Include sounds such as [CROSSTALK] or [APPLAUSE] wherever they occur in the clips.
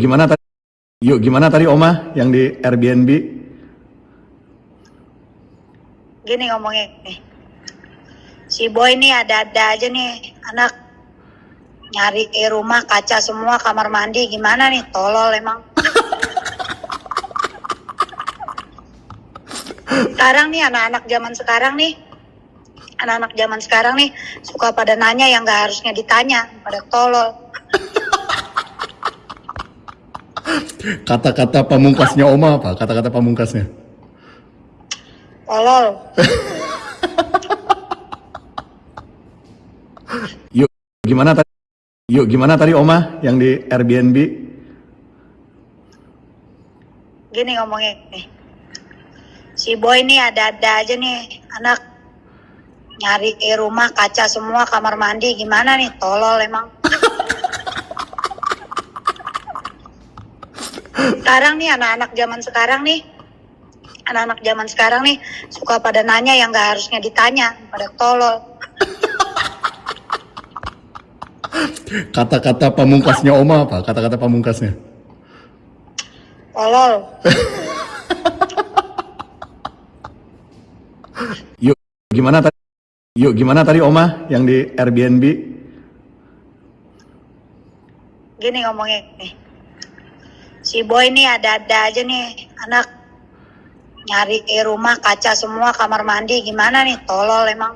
gimana tadi? Yuk, gimana tadi Oma yang di Airbnb? Gini ngomongnya nih. Si boy nih ada-ada aja nih anak nyari di rumah kaca semua kamar mandi gimana nih tolol emang. [LAUGHS] Sekarang nih anak-anak zaman sekarang nih anak-anak zaman sekarang nih suka pada nanya yang gak harusnya ditanya pada tolol. Kata-kata pamungkasnya Oma apa? Kata-kata pamungkasnya. Tolol. [LAUGHS] Yuk, gimana tadi? Yuk, gimana tadi Oma yang di Airbnb? Gini ngomongnya nih. Si boy nih ada-ada aja nih anak nyari rumah kaca semua kamar mandi gimana nih tolol emang. Sekarang nih anak-anak zaman sekarang nih anak-anak zaman sekarang nih suka pada nanya yang gak harusnya ditanya pada tolol. Kata-kata pamungkasnya Oma apa? Kata-kata pamungkasnya. Tolol. [LAUGHS] Yuk, gimana tadi? Yuk, gimana tadi Oma yang di Airbnb? Gini ngomongnya nih. Si boy nih ada-ada aja nih anak nyari di rumah kaca semua kamar mandi gimana nih tolol emang.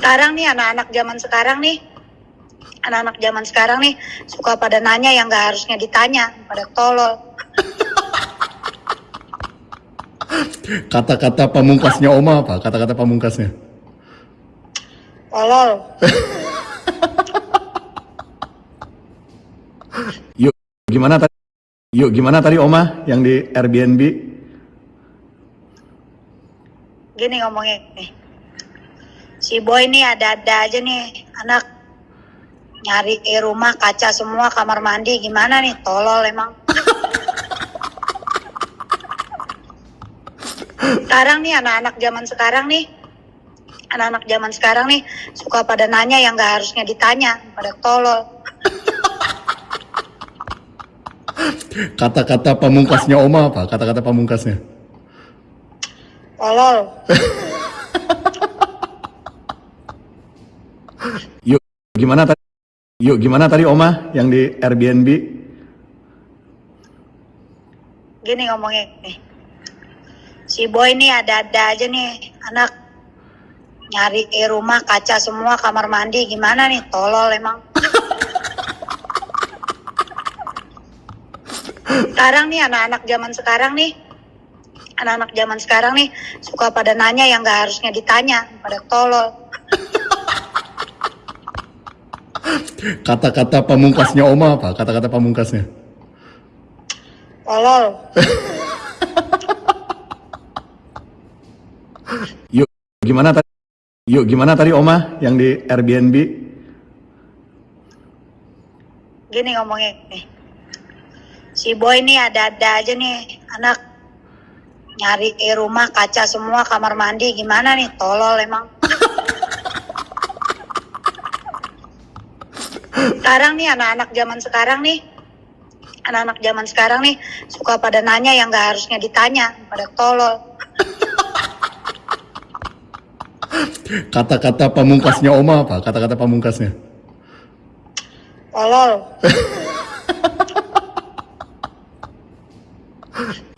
Sekarang nih anak-anak zaman sekarang nih anak-anak zaman sekarang nih suka pada nanya yang gak harusnya ditanya pada tolol. Kata-kata pamungkasnya Oma apa? Kata-kata pamungkasnya. Tolol. [LAUGHS] Yuk, gimana tadi? Yuk, gimana tadi Oma yang di Airbnb? Gini ngomongnya nih. Si boy nih ada-ada aja nih anak nyari rumah kaca semua kamar mandi gimana nih tolol emang. Sekarang nih anak-anak zaman sekarang nih anak-anak zaman sekarang nih suka pada nanya yang gak harusnya ditanya pada tolol. Kata-kata pamungkasnya Oma apa? Kata-kata pamungkasnya. Tolol. [LAUGHS] Yuk, gimana tadi? Yuk, gimana tadi Oma yang di Airbnb? Gini ngomongnya nih. Si boy nih ada-ada aja nih anak nyari rumah kaca semua kamar mandi gimana nih tolol emang. Sekarang nih anak-anak zaman sekarang nih anak-anak zaman sekarang nih suka pada nanya yang gak harusnya ditanya pada tolol. Kata-kata pamungkasnya Oma apa? Kata-kata pamungkasnya. Tolol. [LAUGHS] Yuk, gimana tadi? Yuk, gimana tadi Oma yang di Airbnb? Gini ngomongnya nih. Si boy nih ada-ada aja nih anak nyari di rumah kaca semua kamar mandi gimana nih tolol emang. Sekarang nih anak-anak zaman sekarang nih anak-anak zaman sekarang nih suka pada nanya yang gak harusnya ditanya pada tolol. Kata-kata pamungkasnya Oma apa? Kata-kata pamungkasnya. Tolol. [LAUGHS]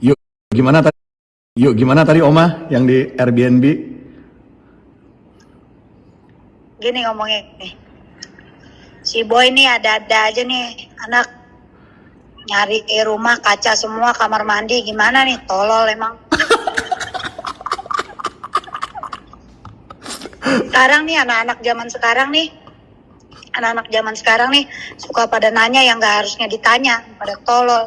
Yuk, gimana tadi? Yuk, gimana tadi Oma yang di Airbnb? Gini ngomongnya nih. Si boy nih ada-ada aja nih anak nyari di rumah kaca semua kamar mandi gimana nih tolol emang. Sekarang nih anak-anak zaman sekarang nih anak-anak zaman sekarang nih suka pada nanya yang gak harusnya ditanya pada tolol.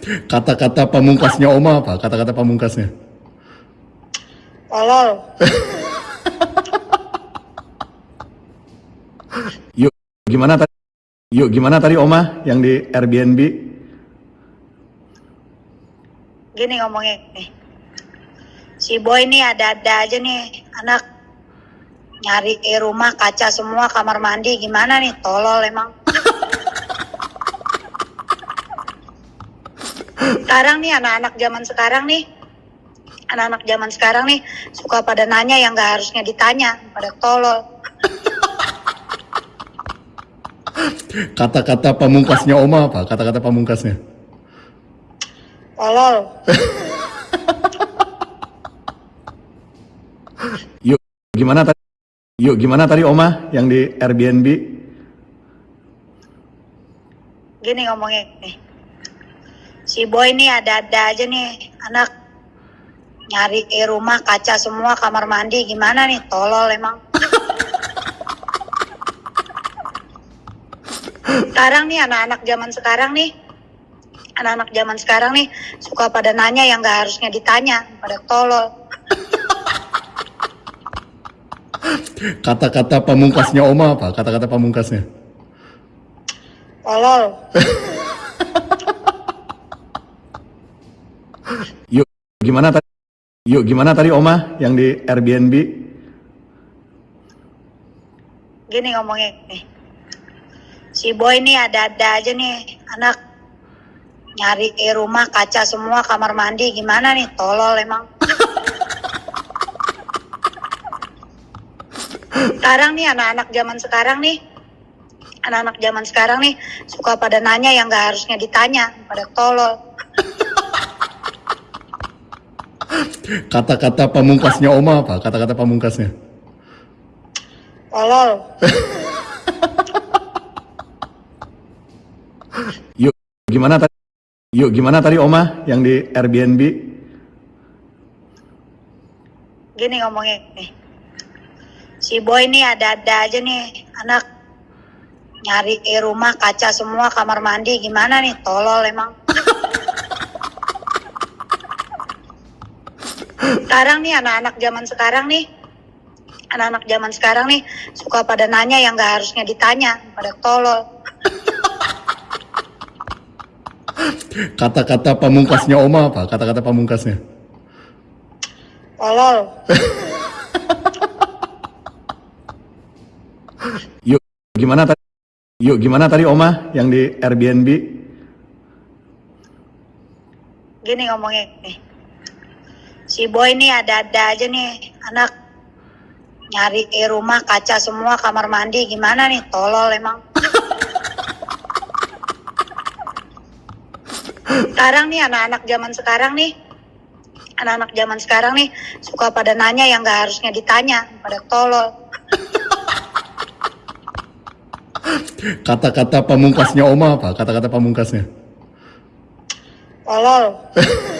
Kata-kata pamungkasnya Oma apa? Kata-kata pamungkasnya. Tolol. [LAUGHS] Yuk, gimana tadi? Yuk, gimana tadi Oma yang di Airbnb? Gini ngomongnya. Si boy nih ada-ada aja nih anak nyari rumah kaca semua kamar mandi gimana nih tolol emang sekarang nih anak-anak zaman sekarang nih anak-anak zaman sekarang nih suka pada nanya yang gak harusnya ditanya pada tolol Kata-kata pamungkasnya Oma apa? Kata-kata pamungkasnya. tolol [LAUGHS] Yuk, gimana tadi? Yuk, gimana tadi Oma yang di Airbnb? gini ngomongnya nih si boy nih ada-ada aja nih anak. Nyari eh, rumah kaca semua kamar mandi gimana nih? Tolol emang. Sekarang nih anak-anak zaman sekarang nih. Anak-anak zaman sekarang nih suka pada nanya yang gak harusnya ditanya pada tolol. Kata-kata pamungkasnya Oma apa? Kata-kata pamungkasnya. tolol [LAUGHS] Yuk, gimana tadi? Yuk, gimana tadi Oma yang di Airbnb? gini ngomongnya. Si boy nih ada-ada aja nih anak. Nyari rumah kaca semua kamar mandi gimana nih? Tolol emang. Sekarang nih anak-anak zaman sekarang nih. Anak-anak zaman sekarang nih suka pada nanya yang gak harusnya ditanya pada tolol Kata-kata pamungkasnya Oma apa? Kata-kata pamungkasnya. tolol [LAUGHS] Yuk, gimana tadi? Yuk, gimana tadi Oma yang di Airbnb? gini ngomongnya nih si boy nih ada-ada aja nih anak nyari rumah kaca semua kamar mandi gimana nih tolol emang [LAUGHS] sekarang nih anak-anak zaman sekarang nih anak-anak zaman sekarang nih suka pada nanya yang gak harusnya ditanya pada tolol Kata-kata pamungkasnya Oma apa? Kata-kata pamungkasnya. tolol Yuk, gimana tadi? Yuk, gimana tadi Oma yang di Airbnb? gini ngomongnya nih si boy nih ada-ada aja nih anak. Nyari eh, rumah kaca semua kamar mandi gimana nih? Tolol emang. Sekarang nih anak-anak zaman sekarang nih anak-anak zaman sekarang nih suka pada nanya yang gak harusnya ditanya pada tolol. Kata-kata pamungkasnya Oma apa? Kata-kata pamungkasnya. tolol [LAUGHS]